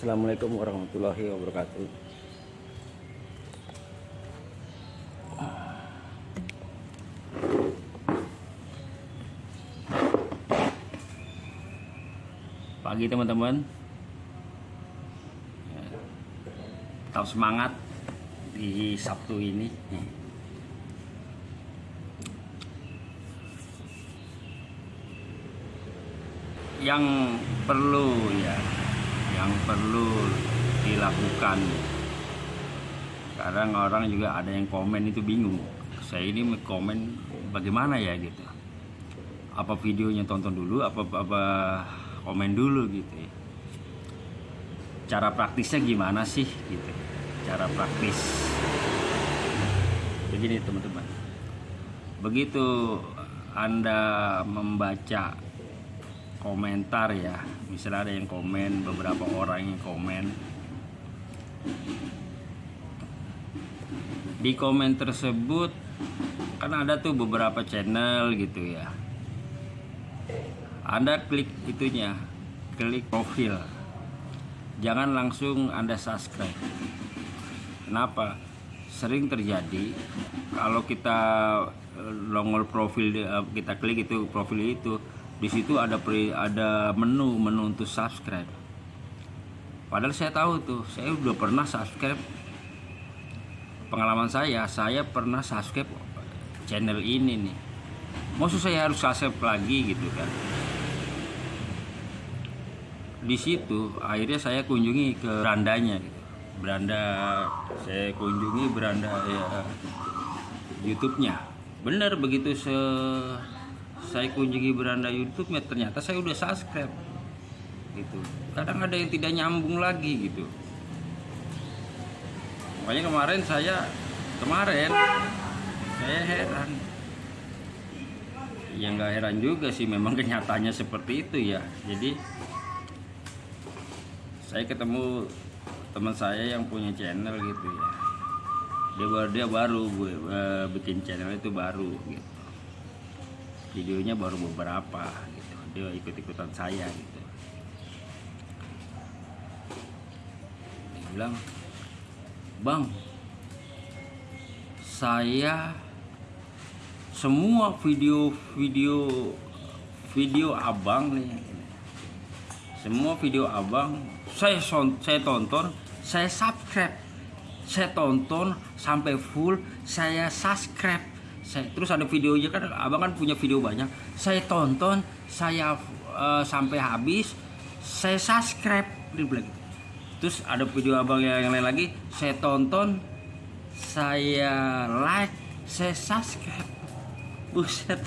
Assalamualaikum warahmatullahi wabarakatuh. Pagi teman-teman. Ya, Tetap semangat di Sabtu ini. Yang perlu ya yang perlu dilakukan. Kadang orang juga ada yang komen itu bingung. Saya ini komen bagaimana ya gitu. Apa videonya tonton dulu apa apa komen dulu gitu. Ya. cara praktisnya gimana sih gitu. Cara praktis. Begini teman-teman. Begitu anda membaca komentar ya. Misalnya ada yang komen beberapa orang yang komen. Di komen tersebut kan ada tuh beberapa channel gitu ya. Anda klik itunya klik profil. Jangan langsung anda subscribe. Kenapa? Sering terjadi kalau kita nongol profil kita klik itu profil itu di situ ada pre, ada menu menu untuk subscribe. Padahal saya tahu tuh saya udah pernah subscribe. Pengalaman saya saya pernah subscribe channel ini nih. Maksud saya harus subscribe lagi gitu kan. Di situ akhirnya saya kunjungi ke berandanya gitu. beranda saya kunjungi beranda ya YouTube-nya. Bener begitu se saya kunjungi beranda YouTube ya ternyata saya udah subscribe. Gitu. Kadang ada yang tidak nyambung lagi gitu. Makanya kemarin saya kemarin saya heran. Ya nggak heran juga sih memang kenyataannya seperti itu ya. Jadi saya ketemu teman saya yang punya channel gitu ya. Dia baru dia baru gue uh, bikin channel itu baru gitu videonya baru beberapa gitu. Dia ikut ikutan saya gitu. Dia bilang bang saya semua video-video video abang nih. Semua video abang saya saya tonton saya subscribe. Saya tonton sampai full saya subscribe saya terus ada videonya kan abang kan punya video banyak. Saya tonton saya uh, sampai habis saya subscribe. Dia bilang gitu. terus ada video abang yang, lain lagi saya tonton saya like saya subscribe. Buset.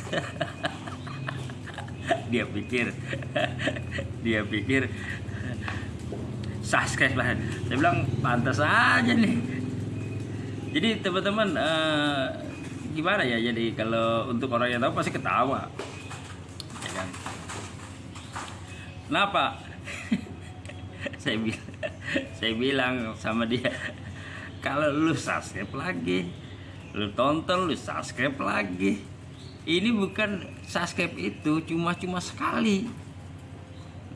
Dia pikir. Dia pikir. Subscribe lah. Saya bilang pantas aja nih. Jadi teman-teman uh, gimana ya? Jadi kalau untuk orang yang tahu pasti ketawa. Ya kan? Kenapa saya bilang saya bilang sama dia kalau lu subscribe lagi lu tonton lu subscribe lagi. Ini bukan subscribe itu cuma-cuma sekali.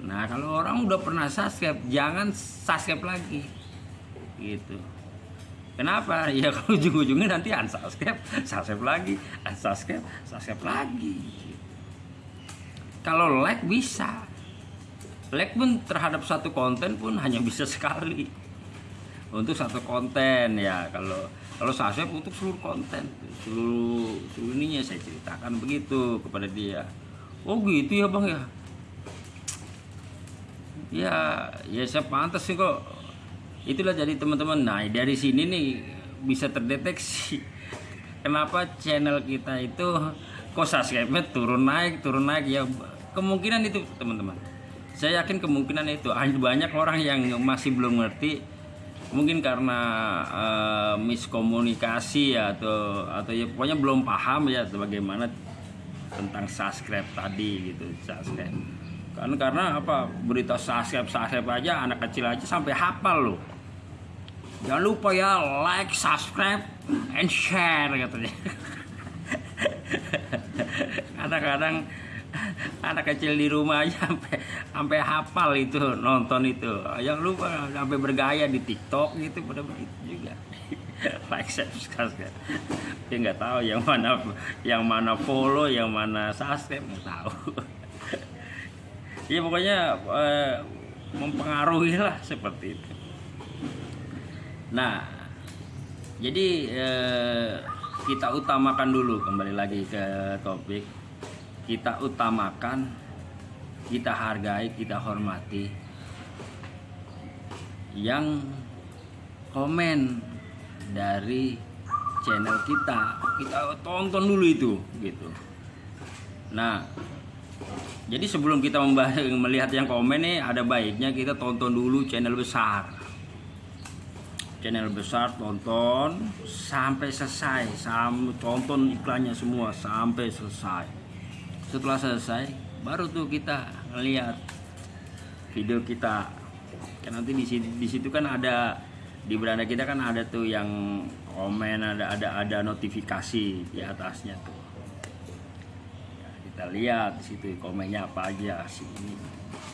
Nah kalau orang udah pernah subscribe jangan subscribe lagi. Gitu Kenapa? Ya kalau ujung-ujungnya nanti unsubscribe, subscribe lagi, unsubscribe, subscribe lagi. Kalau like bisa. Like pun terhadap satu konten pun hanya bisa sekali. Untuk satu konten ya. Kalau kalau subscribe untuk seluruh konten, seluruh seluruh ininya saya ceritakan begitu kepada dia. Oh gitu ya bang ya. Ya, ya saya pantas sih kok itulah jadi teman-teman. Nah dari sini nih bisa terdeteksi kenapa channel kita itu kok subscribe-nya turun naik turun naik. Ya kemungkinan itu teman-teman. Saya yakin kemungkinan itu. Hanya banyak orang yang masih belum ngerti. Mungkin karena uh, miskomunikasi ya atau atau ya pokoknya belum paham ya bagaimana tentang subscribe tadi gitu subscribe. Kan karena apa? Berita subscribe subscribe aja anak kecil aja sampai hafal loh Jangan lupa ya like, subscribe, and share katanya. Kadang-kadang anak kecil di rumah aja sampai sampai hafal itu nonton itu. Yang lupa sampai bergaya di TikTok gitu pada begitu juga. Like subscribe kan dia nggak tahu yang mana yang mana follow yang mana subscribe nggak tahu. Ya pokoknya eh, mempengaruhi lah seperti itu nah jadi eh, kita utamakan dulu kembali lagi ke topik. Kita utamakan kita hargai kita hormati. Yang komen dari channel kita kita tonton dulu itu gitu. Nah jadi sebelum kita melihat yang komen nih ada baiknya kita tonton dulu channel besar channel besar tonton sampai selesai. Sam tonton iklannya semua sampai selesai. Setelah selesai baru tuh kita ngelihat video kita. Kan nanti di situ, di situ kan ada di beranda kita kan ada tuh yang komen ada ada ada notifikasi di atasnya tuh. Ya, kita lihat di situ komennya apa aja si ini. nah,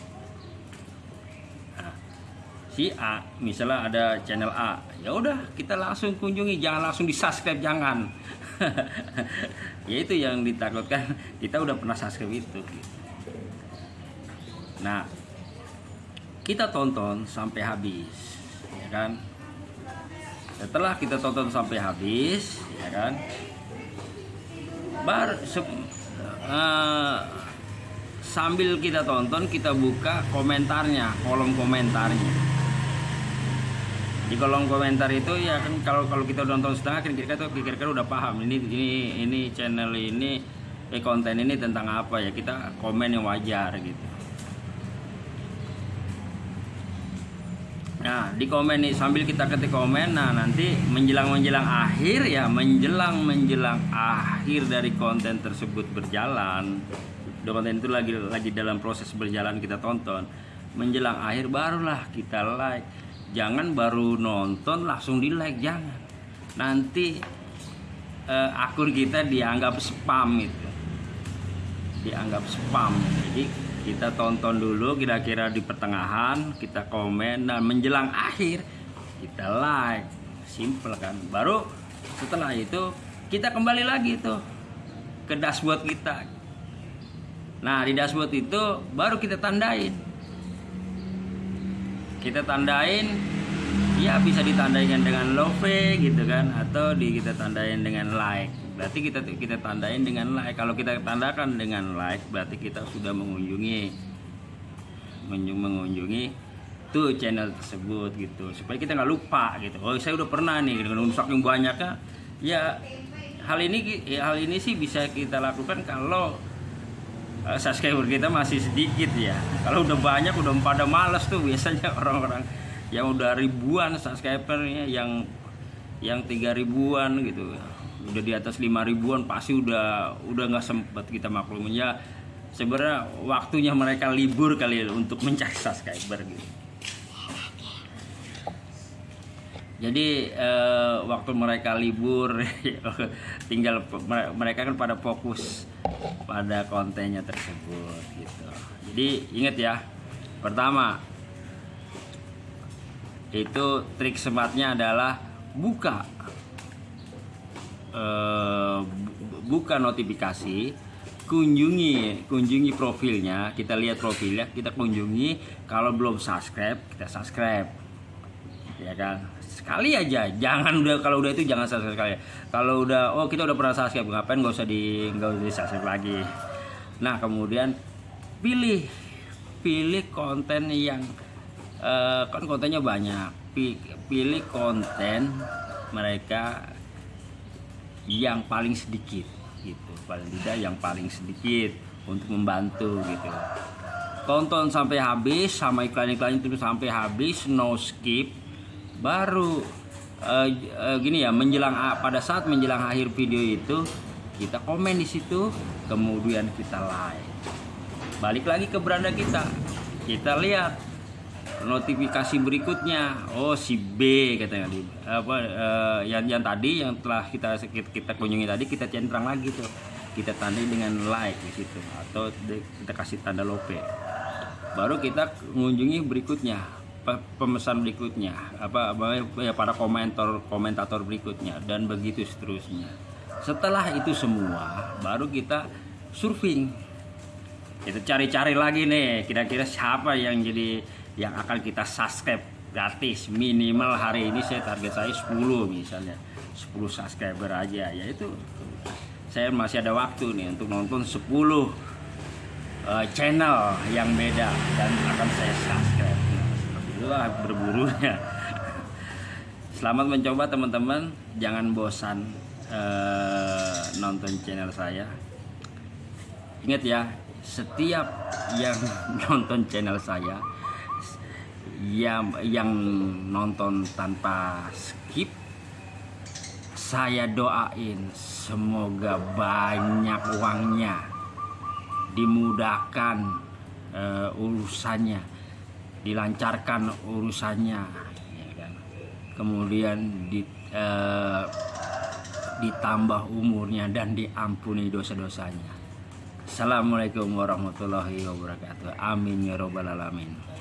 si A misalnya ada channel A. Ya udah kita langsung kunjungi. Jangan langsung di subscribe jangan. Ya itu yang ditakutkan. Kita udah pernah subscribe itu nah kita tonton sampai habis ya kan? Setelah kita tonton sampai habis ya kan? Bar uh, sambil kita tonton kita buka komentarnya kolom komentarnya di kolom komentar itu ya kan kalau kalau kita nonton setengah kan kira-kira tuh kira-kira udah paham ini ini ini channel ini eh, konten ini tentang apa ya kita komen yang wajar gitu Nah, di komen nih sambil kita ketik komen, nah nanti menjelang menjelang akhir ya, menjelang menjelang akhir dari konten tersebut berjalan, konten itu lagi lagi dalam proses berjalan kita tonton, menjelang akhir barulah kita like. Jangan baru nonton langsung di like, jangan. Nanti eh, akun kita dianggap spam itu, dianggap spam. Jadi kita tonton dulu kira-kira di pertengahan kita komen dan menjelang akhir kita like. Simple kan? Baru setelah itu kita kembali lagi tuh ke dashboard kita. Nah di dashboard itu baru kita tandain kita tandain ya bisa ditandaikan dengan love gitu kan atau di kita tandain dengan like. Berarti kita kita tandain dengan like. Kalau kita tandakan dengan like berarti kita sudah mengunjungi mengunjungi tuh channel tersebut gitu. Supaya kita nggak lupa gitu. Oh saya udah pernah nih dengan saking banyaknya. Ya hal ini ya, hal ini sih bisa kita lakukan kalau uh, subscriber kita masih sedikit ya. Kalau udah banyak udah pada males tuh biasanya orang-orang yang udah ribuan subscribernya yang yang tiga ribuan gitu. Udah di atas lima ribuan pasti udah udah nggak sempat kita maklumin. Ya sebenarnya waktunya mereka libur kali ya untuk mencari subscriber gitu. Jadi eh, waktu mereka libur tinggal mereka kan pada fokus pada kontennya tersebut gitu. Jadi ingat ya pertama itu trik sematnya adalah buka uh, buka notifikasi kunjungi kunjungi profilnya kita lihat profilnya kita kunjungi. Kalau belum subscribe kita subscribe ya kan? Sekali aja. Jangan udah kalau udah itu jangan subscribe sekali. Kalau udah oh kita udah pernah subscribe ngapain nggak usah di nggak usah di subscribe lagi. Nah kemudian pilih pilih konten yang uh, kan kontennya banyak. Pilih konten mereka yang paling sedikit gitu. Paling tidak yang paling sedikit untuk membantu gitu. Tonton sampai habis sama iklan-iklan itu sampai habis no skip baru uh, uh, gini ya menjelang pada saat menjelang akhir video itu kita komen di situ kemudian kita like. Balik lagi ke beranda kita. Kita lihat notifikasi berikutnya. Oh si B katanya. Di apa uh, yang yang tadi yang telah kita kita kunjungi tadi kita centang lagi tuh. Kita tandai dengan like di situ atau kita kasih tanda lope. Baru kita mengunjungi berikutnya pemesan berikutnya apa ya para komentar komentator berikutnya dan begitu seterusnya. Setelah itu semua baru kita surfing. Kita cari-cari lagi nih kira-kira siapa yang jadi yang akan kita subscribe gratis minimal hari ini. Saya target saya 10 misalnya 10 subscriber aja. Ya itu saya masih ada waktu nih untuk nonton 10 eh, channel yang beda dan akan saya subscribe itulah berburunya selamat mencoba teman-teman. Jangan bosan eh, nonton channel saya. Ingat ya, setiap yang nonton channel saya yang yang nonton tanpa skip saya doain semoga banyak uangnya dimudahkan eh, urusannya dilancarkan urusannya ya kan? kemudian di, eh, ditambah umurnya dan diampuni dosa-dosanya Assalamualaikum warahmatullahi wabarakatuh. Amin ya robbal alamin.